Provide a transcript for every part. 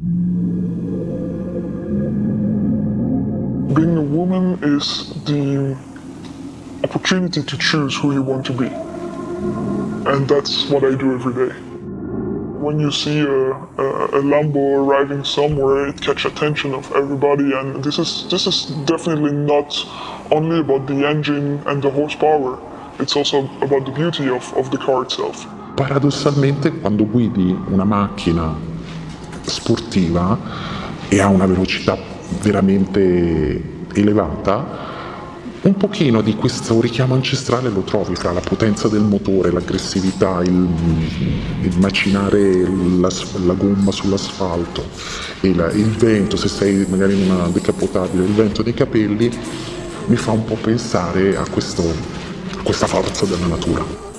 Being a woman is the opportunity to choose who you want to be. And that's what I do every day. When you see a, a, a Lambo arriving somewhere, it catches attention of everybody, and this is this is definitely not only about the engine and the horsepower. It's also about the beauty of, of the car itself. Paradossalmente, quando guidi una macchina sportiva e ha una velocità veramente elevata, un pochino di questo richiamo ancestrale lo trovi fra la potenza del motore, l'aggressività, il, il macinare la, la, gomma sull'asfalto, il, il vento, se sei magari in una decapotabile, il vento dei capelli, mi fa un po' pensare a, questo, a questa forza della natura.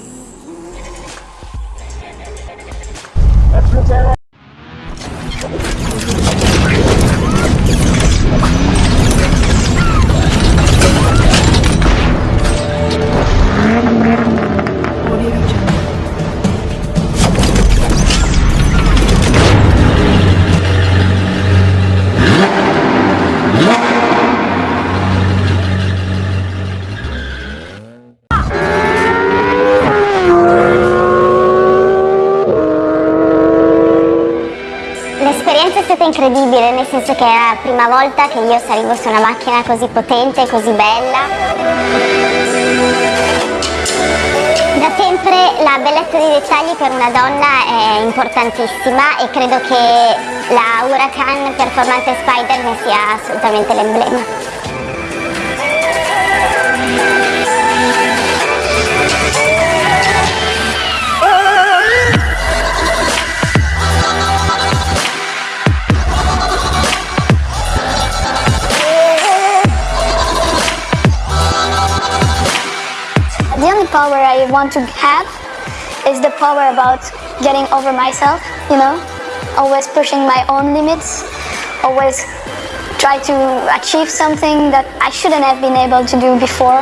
Stata incredibile, nel senso che era la prima volta che io salivo su una macchina così potente, così bella. Da sempre la bellezza dei dettagli per una donna è importantissima e credo che la Huracan Performante Spider ne sia assolutamente l'emblema. Power I want to have is the power about getting over myself, you know? Always pushing my own limits, always try to achieve something that I shouldn't have been able to do before.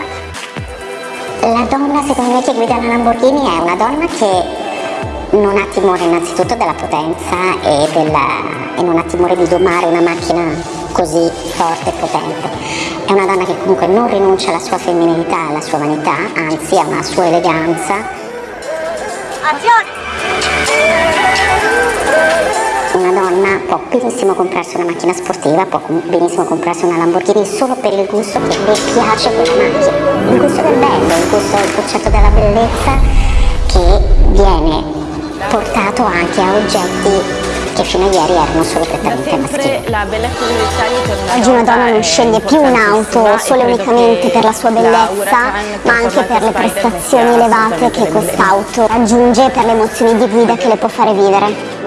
La donna secondo me che guida la Lamborghini è una donna che non ha timore innanzitutto della potenza e, della, e non ha timore di domare una macchina così forte e potente. È una donna che comunque non rinuncia alla sua femminilità, alla sua vanità, anzi ha una sua eleganza. Azione! Una donna può benissimo comprarsi una macchina sportiva, può benissimo comprarsi una Lamborghini solo per il gusto che le piace quella macchina. Il gusto del bello, il gusto del concetto della bellezza che viene portato anche a oggetti che fino a ieri erano solo prettamente maschili. Oggi una donna non sceglie più un'auto solo e unicamente per la sua bellezza, ma anche per le prestazioni elevate che quest'auto raggiunge e per le emozioni di guida che le può fare vivere.